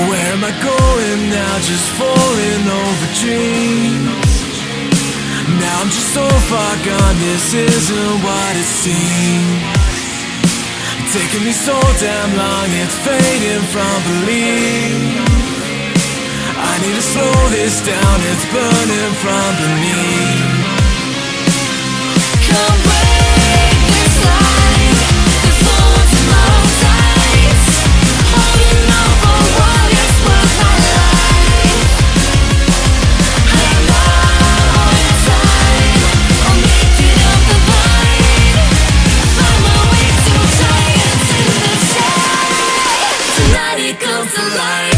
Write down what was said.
am I going now? Just falling over dreams. Now I'm just so far gone, this isn't what it seems. Taking me so damn long, it's fading from belief. I need to slow this down, it's burning from beneath. life.